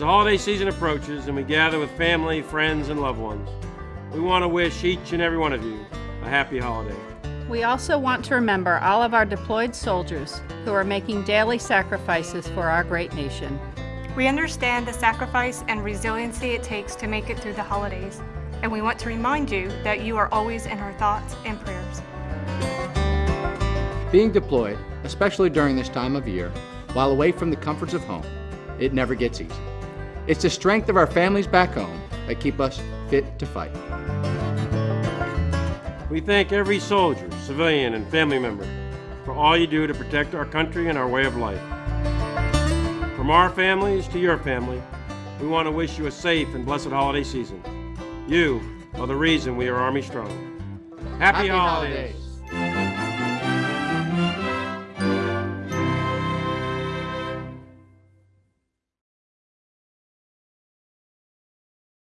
As the holiday season approaches and we gather with family, friends, and loved ones, we want to wish each and every one of you a happy holiday. We also want to remember all of our deployed soldiers who are making daily sacrifices for our great nation. We understand the sacrifice and resiliency it takes to make it through the holidays, and we want to remind you that you are always in our thoughts and prayers. Being deployed, especially during this time of year, while away from the comforts of home, it never gets easy. It's the strength of our families back home that keep us fit to fight. We thank every soldier, civilian, and family member for all you do to protect our country and our way of life. From our families to your family, we want to wish you a safe and blessed holiday season. You are the reason we are Army Strong. Happy, Happy holidays. holidays.